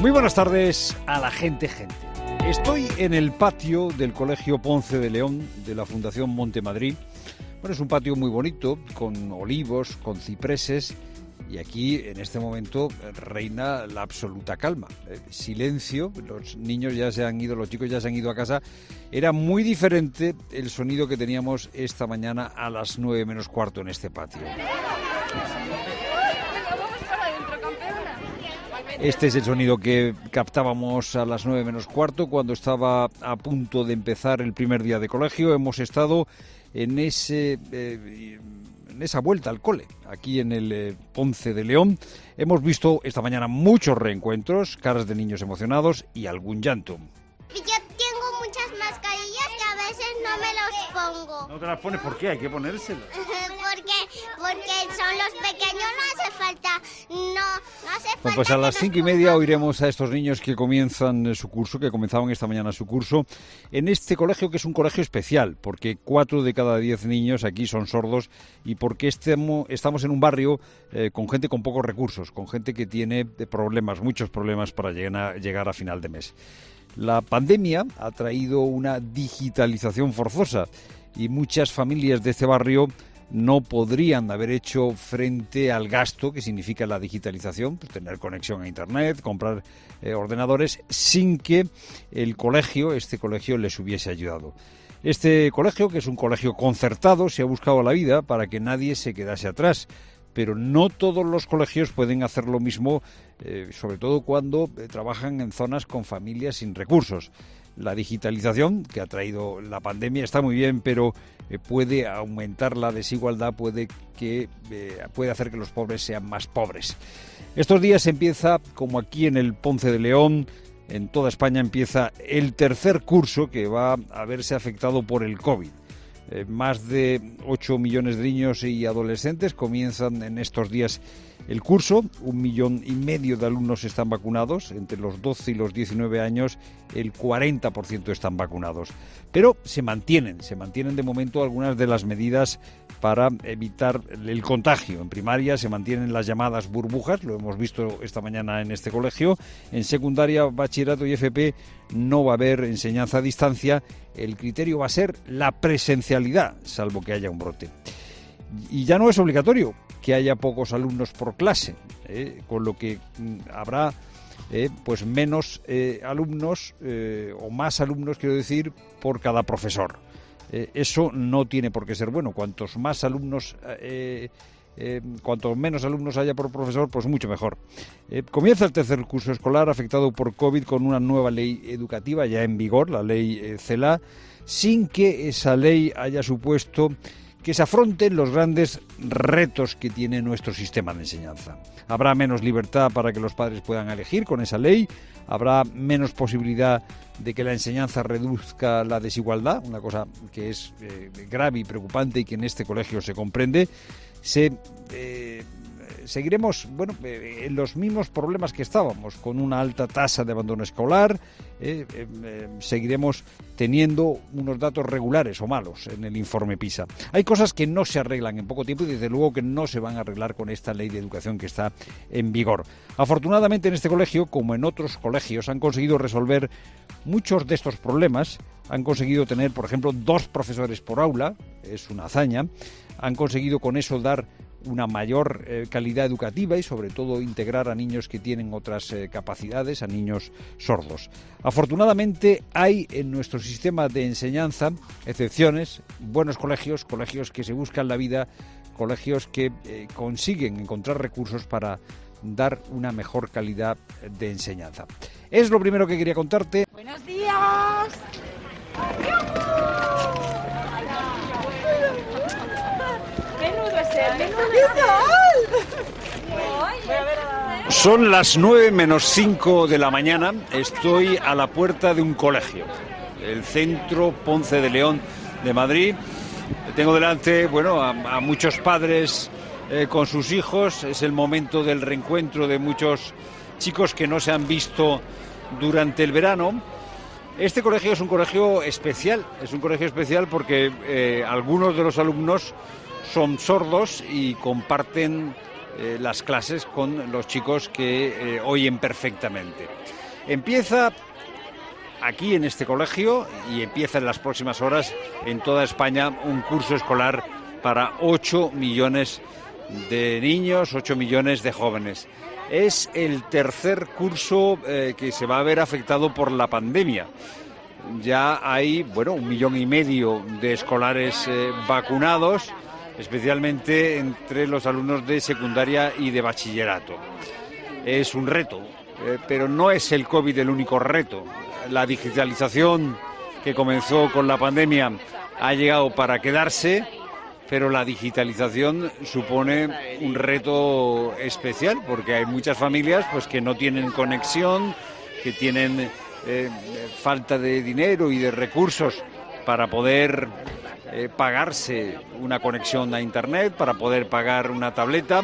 Muy buenas tardes a la gente, gente. Estoy en el patio del Colegio Ponce de León de la Fundación Montemadrid. Bueno, es un patio muy bonito, con olivos, con cipreses, y aquí en este momento reina la absoluta calma. Silencio, los niños ya se han ido, los chicos ya se han ido a casa. Era muy diferente el sonido que teníamos esta mañana a las nueve menos cuarto en este patio. Este es el sonido que captábamos a las nueve menos cuarto cuando estaba a punto de empezar el primer día de colegio. Hemos estado en ese eh, en esa vuelta al cole, aquí en el eh, Ponce de León. Hemos visto esta mañana muchos reencuentros, caras de niños emocionados y algún llanto. Yo tengo muchas mascarillas que a veces no me los pongo. ¿No te las pones? ¿Por qué? Hay que ponérselas. porque, porque son los pequeños, no hace falta. No, no hace falta. Bueno, pues a las cinco y media oiremos a estos niños que comienzan eh, su curso, que comenzaban esta mañana su curso, en este colegio que es un colegio especial, porque cuatro de cada diez niños aquí son sordos y porque estemo- estamos en un barrio eh, con gente con pocos recursos, con gente que tiene eh, problemas, muchos problemas para llegar llegar a final de mes. La pandemia ha traído una digitalización forzosa y muchas familias de este barrio no podrían haber hecho frente al gasto que significa la digitalización, pues tener conexión a Internet, comprar eh, ordenadores, sin que el colegio, este colegio, les hubiese ayudado. Este colegio, que es un colegio concertado, se ha buscado la vida para que nadie se quedase atrás. Pero no todos los colegios pueden hacer lo mismo, eh, sobre todo cuando eh, trabajan en zonas con familias sin recursos. La digitalización que ha traído la pandemia está muy bien, pero eh, puede aumentar la desigualdad, puede, que, eh, puede hacer que los pobres sean más pobres. Estos días empieza, como aquí en el Ponce de León, en toda España empieza el tercer curso que va a verse afectado por el COVID. Eh, más de 8 millones de niños y adolescentes comienzan en estos días el curso. Un millón y medio de alumnos están vacunados. Entre los 12 y los 19 años, el 40% están vacunados. Pero se mantienen, se mantienen de momento algunas de las medidas para evitar el contagio. En primaria se mantienen las llamadas burbujas, lo hemos visto esta mañana en este colegio. En secundaria, bachillerato y FP no va a haber enseñanza a distancia. El criterio va a ser la presencialidad, salvo que haya un brote. Y ya no es obligatorio que haya pocos alumnos por clase, ¿eh? con lo que mm, habrá eh, pues menos eh, alumnos eh, o más alumnos, quiero decir, por cada profesor. Eso no tiene por qué ser bueno. Cuantos más alumnos, cuantos menos alumnos haya por profesor, pues mucho mejor. Comienza el tercer curso escolar afectado por COVID con una nueva ley educativa ya en vigor, la ley eh, CELA, sin que esa ley haya supuesto que se afronten los grandes retos que tiene nuestro sistema de enseñanza. Habrá menos libertad para que los padres puedan elegir con esa ley, habrá menos posibilidad de que la enseñanza reduzca la desigualdad, una cosa que es eh, grave y preocupante y que en este colegio se comprende. Se eh, seguiremos bueno, eh, en los mismos problemas que estábamos, con una alta tasa de abandono escolar, eh, eh, seguiremos teniendo unos datos regulares o malos en el informe PISA. Hay cosas que no se arreglan en poco tiempo y desde luego que no se van a arreglar con esta ley de educación que está en vigor. Afortunadamente en este colegio, como en otros colegios, han conseguido resolver muchos de estos problemas. Han conseguido tener, por ejemplo, dos profesores por aula, es una hazaña. Han conseguido con eso dar una mayor eh, calidad educativa y sobre todo integrar a niños que tienen otras eh, capacidades, a niños sordos. Afortunadamente hay en nuestro sistema de enseñanza excepciones, buenos colegios, colegios que se buscan la vida, colegios que eh, consiguen encontrar recursos para dar una mejor calidad de enseñanza. Es lo primero que quería contarte. Buenos días es el menudo. Voy a ver a- Son las 9 menos 5 de la mañana. Estoy a la puerta de un colegio, el Centro Ponce de León de Madrid. Tengo delante, bueno, a, muchos padres eh, con sus hijos. Es el momento del reencuentro de muchos chicos que no se han visto durante el verano. Este colegio es un colegio especial, es un colegio especial porque eh, algunos de los alumnos son sordos y comparten eh, las clases con los chicos que eh, oyen perfectamente. Empieza aquí en este colegio y empieza en las próximas horas en toda España un curso escolar para 8 millones de niños, 8 millones de jóvenes. Es el tercer curso eh, que se va a ver afectado por la pandemia. Ya hay, bueno, un millón y medio de escolares vacunados, especialmente entre los alumnos de secundaria y de bachillerato. Es un reto, eh, pero no es el COVID el único reto. La digitalización que comenzó con la pandemia ha llegado para quedarse, pero la digitalización supone un reto especial porque hay muchas familias pues que no tienen conexión, que tienen eh, falta de dinero y de recursos para poder eh, pagarse una conexión a internet, para poder pagar una tableta.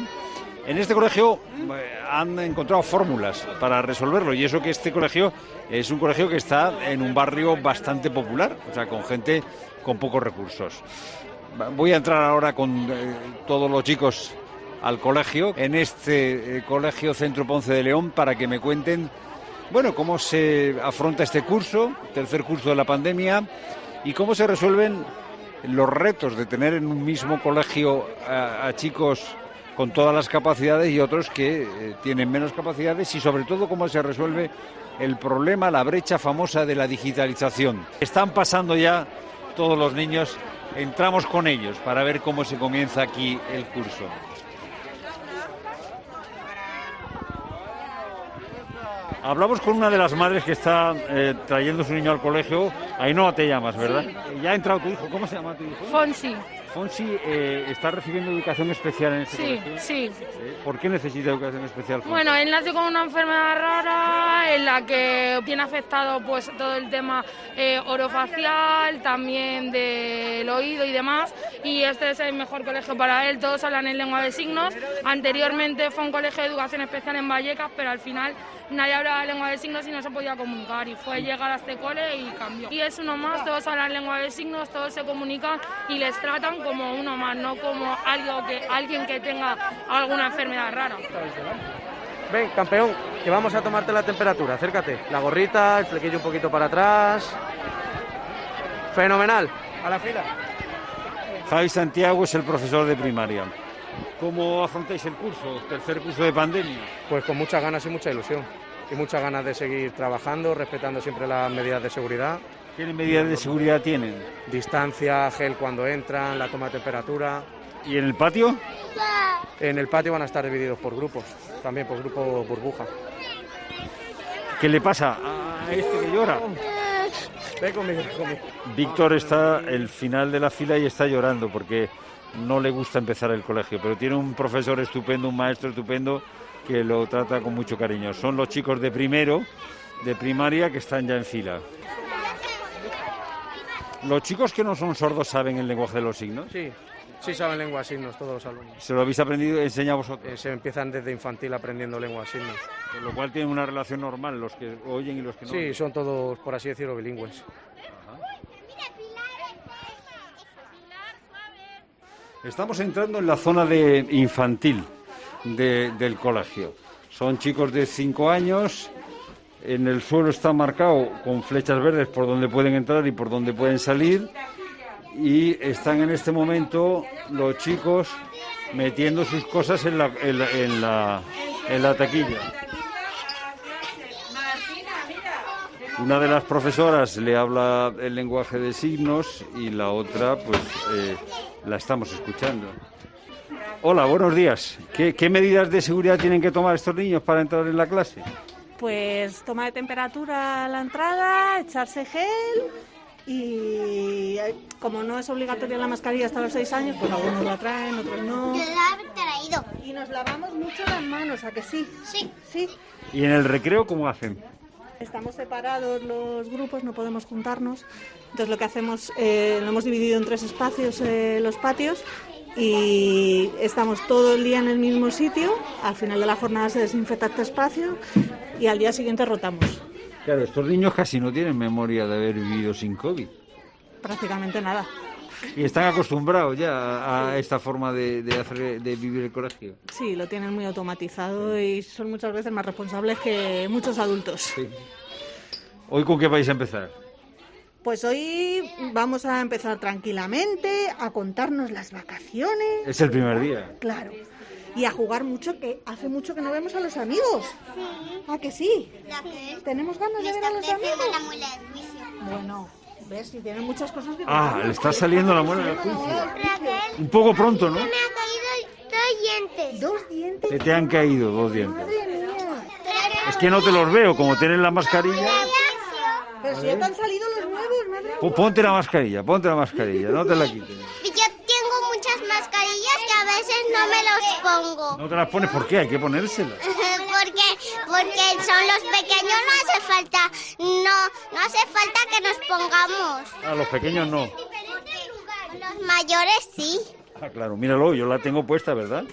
En este colegio eh, han encontrado fórmulas para resolverlo y eso que este colegio es un colegio que está en un barrio bastante popular, o sea, con gente con pocos recursos. Voy a entrar ahora con eh, todos los chicos al colegio, en este colegio Centro Ponce de León, para que me cuenten, bueno, cómo se afronta este curso, tercer curso de la pandemia, y cómo se resuelven los retos de tener en un mismo colegio a, chicos con todas las capacidades y otros que eh, tienen menos capacidades y sobre todo cómo se resuelve el problema, la brecha famosa de la digitalización. Están pasando ya todos los niños, entramos con ellos para ver cómo se comienza aquí el curso. Hablamos con una de las madres que está eh, trayendo su niño al colegio. Ahí no te llamas, ¿verdad? Ya ha entrado tu hijo. ¿Cómo se llama tu hijo? Fonsi. Fonsi eh, está recibiendo educación especial en este Sí, colegio. sí. Eh, ¿Por qué necesita educación especial? Fonsi? Bueno, él nació con una enfermedad rara en la que tiene afectado pues todo el tema eh, orofacial, también del oído y demás. Y este es el mejor colegio para él. Todos hablan en lengua de signos. Anteriormente fue un colegio de educación especial en Vallecas, pero al final nadie hablaba lengua de signos y no se podía comunicar. Y fue llegar a este cole y cambió. Y es uno más, todos hablan lengua de signos, todos se comunican y les tratan como uno más, no como algo que, alguien que tenga alguna enfermedad rara. Ven, campeón, que vamos a tomarte la temperatura. Acércate. La gorrita, el flequillo un poquito para atrás. Fenomenal. A la fila. Javi Santiago es el profesor de primaria. ¿Cómo afrontáis el curso, tercer curso de pandemia? Pues con muchas ganas y mucha ilusión. Y muchas ganas de seguir trabajando, respetando siempre las medidas de seguridad. ¿Qué medidas de seguridad tienen? Distancia, gel cuando entran, la toma de temperatura. ¿Y en el patio? En el patio van a estar divididos por grupos, también por grupo burbuja. ¿Qué le pasa a este que llora? Ven conmigo, ven conmigo. Víctor está el final de la fila y está llorando porque no le gusta empezar el colegio, pero tiene un profesor estupendo, un maestro estupendo que lo trata con mucho cariño. Son los chicos de primero, de primaria, que están ya en fila. ¿Los chicos que no son sordos saben el lenguaje de los signos? Sí, sí saben lengua de signos todos los alumnos. ¿Se lo habéis aprendido enseñado vosotros? Eh, se empiezan desde infantil aprendiendo lengua de signos. Con lo cual tienen una relación normal los que oyen y los que no Sí, oyen. son todos, por así decirlo, bilingües. Estamos entrando en la zona de infantil de- del colegio. Son chicos de 5 años. En el suelo está marcado con flechas verdes por donde pueden entrar y por donde pueden salir. Y están en este momento los chicos metiendo sus cosas en la, en la, en la- taquilla. Una de las profesoras le habla el lenguaje de signos y la otra, pues, eh, la estamos escuchando. Hola, buenos días. ¿Qué, qué medidas de seguridad tienen que tomar estos niños para entrar en la clase? Pues toma de temperatura a la entrada, echarse gel y eh, como no es obligatoria la mascarilla hasta los seis años, pues algunos la traen, otros no. Yo la he traído. Y nos lavamos mucho las manos, ¿a que sí? Sí. Sí. ¿Y en el recreo cómo hacen? Estamos separados los grupos, no podemos juntarnos. Entonces lo que hacemos, eh, lo hemos dividido en tres espacios eh, los patios y estamos todo el día en el mismo sitio. Al final de la jornada se desinfecta este espacio y al día siguiente rotamos. Claro, estos niños casi no tienen memoria de haber vivido sin COVID. Prácticamente nada. y están acostumbrados ya a esta forma de, de, hacer, de vivir el colegio. Sí, lo tienen muy automatizado y son muchas veces más responsables que muchos adultos. ¿Hoy con qué vais a empezar? Pues hoy vamos a empezar tranquilamente a contarnos las vacaciones. Es el primer día. Claro. Y a jugar mucho, que hace mucho que no vemos a los amigos. Sí. ¿A que sí? Que ¿Tenemos ganas de ver a los amigos? Bueno, ves, si tienen muchas cosas que Ah, le está saliendo la muela del juicio. Un poco pronto, ¿no? me ha caído dos dientes. Dos dientes. Se te han caído dos dientes. Madre mía. Es que no te los veo, como tienes la mascarilla. Pero si ya te han salido Ponte la mascarilla, ponte la mascarilla, no te la quites. Yo tengo muchas mascarillas que a veces no me los pongo. No te las pones, ¿por qué? Hay que ponérselas. Porque, porque son los pequeños, no hace falta, no, no hace falta que nos pongamos. A los pequeños no. Los mayores sí, Ah, claro, míralo, yo la tengo puesta, ¿verdad?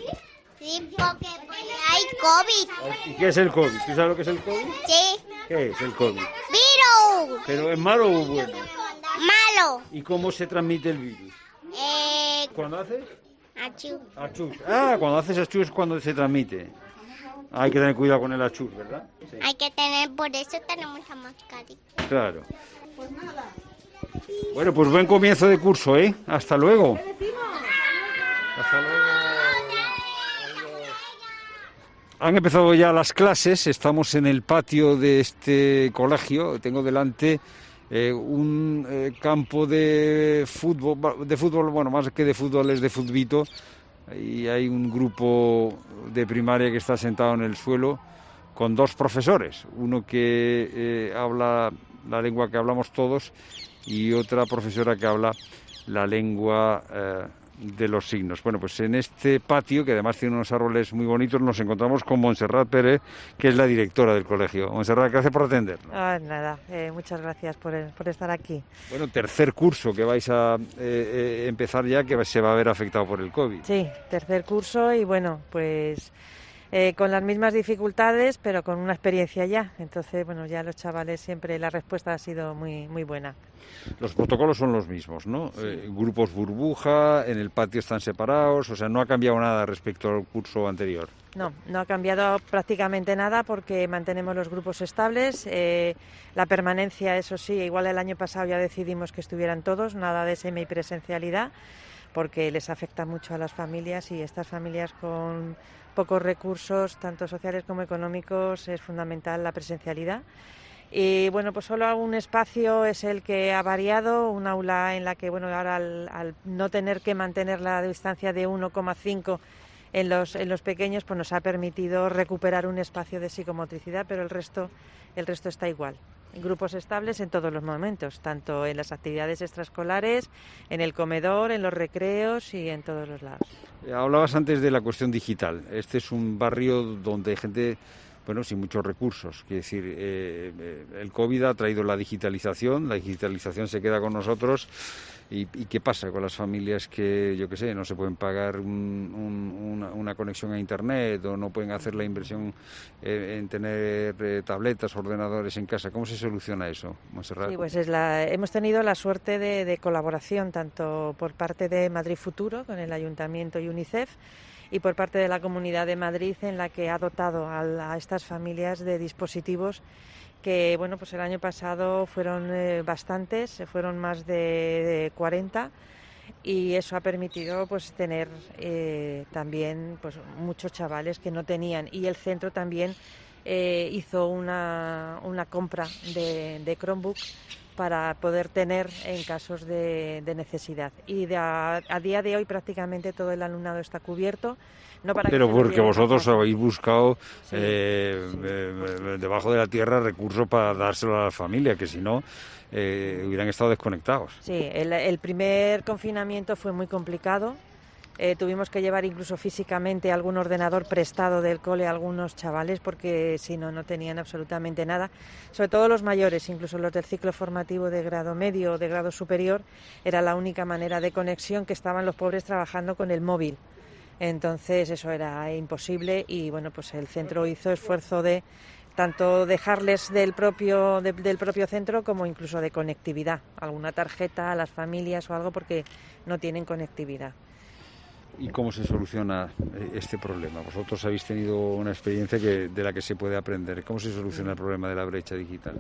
sí, porque hay COVID, ¿Y qué es el COVID? ¿Tú sabes lo que es el COVID? sí. ¿Qué es el COVID? Virus, ¿Pero es malo o bueno? ¿Y cómo se transmite el virus? Eh, ¿Cuándo haces? achú. Achus. Ah, cuando haces achus es cuando se transmite. Hay que tener cuidado con el achus, ¿verdad? Sí. Hay que tener, por eso tenemos la mascarilla. Claro. Bueno, pues buen comienzo de curso, ¿eh? Hasta luego. Hasta luego. Han empezado ya las clases, estamos en el patio de este colegio, tengo delante eh, un eh, campo de fútbol, de fútbol, bueno, más que de fútbol es de futbito, y hay un grupo de primaria que está sentado en el suelo con dos profesores, uno que eh, habla la lengua que hablamos todos y otra profesora que habla la lengua de los signos. Bueno, pues en este patio, que además tiene unos árboles muy bonitos, nos encontramos con Montserrat Pérez, que es la directora del colegio. Montserrat, gracias por atendernos. Ah, nada, eh, muchas gracias por, por estar aquí. Bueno, tercer curso que vais a eh, eh, empezar ya, que se va a ver afectado por el COVID. Sí, tercer curso y bueno, pues eh, con las mismas dificultades, pero con una experiencia ya. Entonces, bueno, ya los chavales siempre la respuesta ha sido muy, muy buena. Los protocolos son los mismos, ¿no? Eh, grupos burbuja, en el patio están separados, o sea, no ha cambiado nada respecto al curso anterior. No, no ha cambiado prácticamente nada porque mantenemos los grupos estables. eh, la permanencia, eso sí, igual el año pasado ya decidimos que estuvieran todos, nada de semipresencialidad, porque les afecta mucho a las familias y estas familias con pocos recursos, tanto sociales como económicos, es fundamental la presencialidad. Y bueno, pues solo un espacio es el que ha variado, un aula en la que, bueno, ahora al, al no tener que mantener la distancia de 1,5 en los, en los pequeños, pues nos ha permitido recuperar un espacio de psicomotricidad, pero el resto, el resto está igual. Grupos estables en todos los momentos, tanto en las actividades extraescolares, en el comedor, en los recreos y en todos los lados. Eh, Hablabas antes de la cuestión digital. Este es un barrio donde gente, bueno, sin muchos recursos. Quiere decir, eh, eh, el COVID ha traído la digitalización, la digitalización se queda con nosotros. ¿Y, y qué pasa con las familias que, yo qué sé, no se pueden pagar un- un- una, conexión a Internet o no pueden hacer la inversión eh, en tener eh, tabletas, ordenadores en casa? ¿Cómo se soluciona eso, Montserrat? Sí, pues hemos tenido la suerte de colaboración tanto por parte de Madrid Futuro con el Ayuntamiento y UNICEF y por parte de la Comunidad de Madrid en la que ha dotado a, estas familias de dispositivos que bueno pues el año pasado fueron eh, bastantes, fueron más de, de 40 y eso ha permitido pues tener eh, también pues muchos chavales que no tenían. Y el centro también eh, hizo una, una compra de, de Chromebook para poder tener en casos de, de necesidad. Y de a, a día de hoy prácticamente todo el alumnado está cubierto. No para Pero porque vosotros habéis buscado Sí, eh, sí, eh, debajo de la tierra recursos para dárselo a la familia, que si no eh, hubieran estado desconectados. Sí, el, el primer confinamiento fue muy complicado. Eh, tuvimos que llevar incluso físicamente algún ordenador prestado del cole a algunos chavales porque si no, no tenían absolutamente nada. Sobre todo los mayores, incluso los del ciclo formativo de grado medio o de grado superior, era la única manera de conexión que estaban los pobres trabajando con el móvil. Entonces eso era imposible y bueno, pues el centro hizo esfuerzo de tanto dejarles del propio, del propio centro como incluso de conectividad, alguna tarjeta a las familias o algo porque no tienen conectividad. ¿Y cómo se soluciona eh, este problema? Vosotros habéis tenido una experiencia que, de la que se puede aprender. ¿Cómo se soluciona el problema de la brecha digital?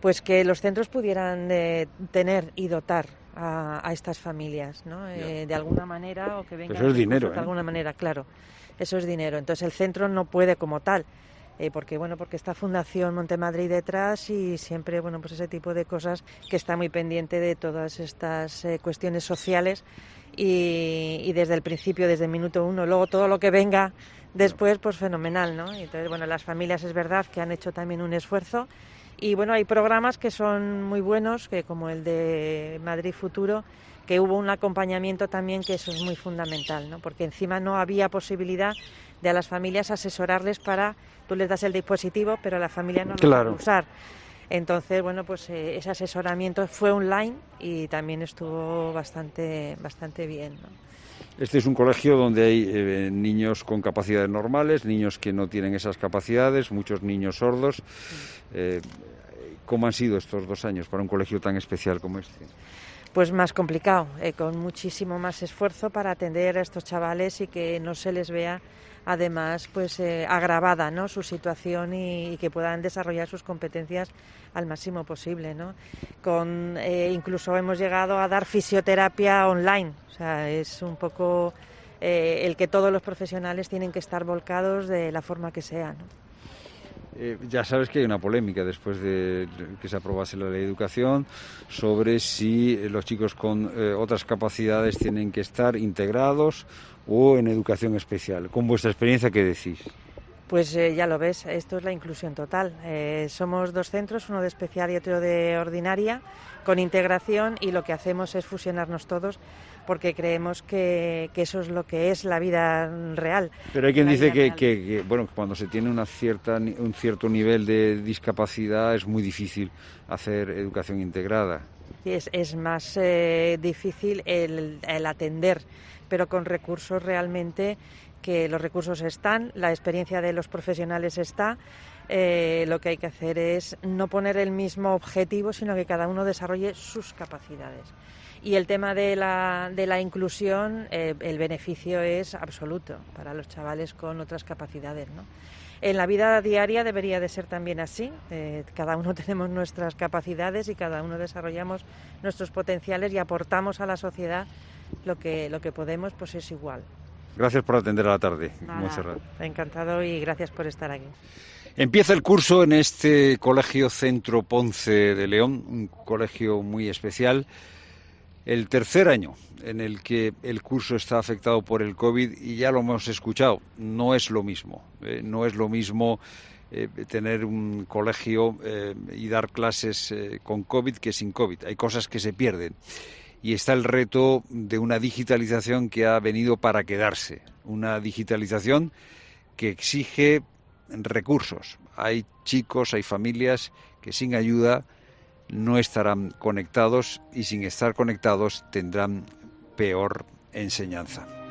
Pues que los centros pudieran eh, tener y dotar a, estas familias, ¿no? Eh, de alguna manera o que vengan. Eso es dinero. De alguna manera, claro. Eso es dinero. Entonces el centro no puede como tal. porque bueno porque está Fundación Montemadrid detrás y siempre bueno pues ese tipo de cosas que está muy pendiente de todas estas cuestiones sociales y, desde el principio, desde el minuto uno, luego todo lo que venga después, pues fenomenal, ¿no? Entonces, bueno, las familias es verdad que han hecho también un esfuerzo y bueno, hay programas que son muy buenos, que como el de Madrid Futuro, que hubo un acompañamiento también que eso es muy fundamental, ¿no? Porque encima no había posibilidad de a las familias asesorarles para, tú les das el dispositivo, pero la familia no lo claro. usar. Entonces, bueno, pues eh, ese asesoramiento fue online y también estuvo bastante, bastante bien. Este es un colegio donde hay eh, niños con capacidades normales, niños que no tienen esas capacidades, muchos niños sordos. Eh, ¿Cómo han sido estos dos años para un colegio tan especial como este? Pues más complicado, con muchísimo más esfuerzo para atender a estos chavales y que no se les vea además pues eh, agravada ¿no? su situación y, que puedan desarrollar sus competencias al máximo posible ¿no? con eh, incluso hemos llegado a dar fisioterapia online o sea es un poco eh, el que todos los profesionales tienen que estar volcados de la forma que sea ya sabes que hay una polémica después de que se aprobase la ley de educación sobre si los chicos con otras capacidades tienen que estar integrados o en educación especial. Con vuestra experiencia, ¿qué decís? Pues eh, ya lo ves, esto es la inclusión total. Eh, somos dos centros, uno de especial y otro de ordinaria, con integración y lo que hacemos es fusionarnos todos porque creemos que, eso es lo que es la vida real. Pero hay quien dice que, bueno, cuando se tiene una cierta, un cierto nivel de discapacidad es muy difícil hacer educación integrada. Es, es más eh, difícil el, el atender pero con recursos realmente que los recursos están, la experiencia de los profesionales está. Eh, lo que hay que hacer es no poner el mismo objetivo, sino que cada uno desarrolle sus capacidades. Y el tema de la, de la inclusión, eh, el beneficio es absoluto para los chavales con otras capacidades. ¿no? En la vida diaria debería de ser también así. Eh, cada uno tenemos nuestras capacidades y cada uno desarrollamos nuestros potenciales y aportamos a la sociedad lo que, lo que podemos, pues es igual. Gracias por atender a la tarde, Encantado y gracias por estar aquí. Empieza el curso en este Colegio Centro Ponce de León, un colegio muy especial. El tercer año en el que el curso está afectado por el COVID y ya lo hemos escuchado, no es lo mismo. Eh, no es lo mismo eh, tener un colegio eh, y dar clases con COVID que sin COVID. Hay cosas que se pierden y está el reto de una digitalización que ha venido para quedarse, una digitalización que exige recursos. Hay chicos, hay familias que sin ayuda no estarán conectados y sin estar conectados tendrán peor enseñanza.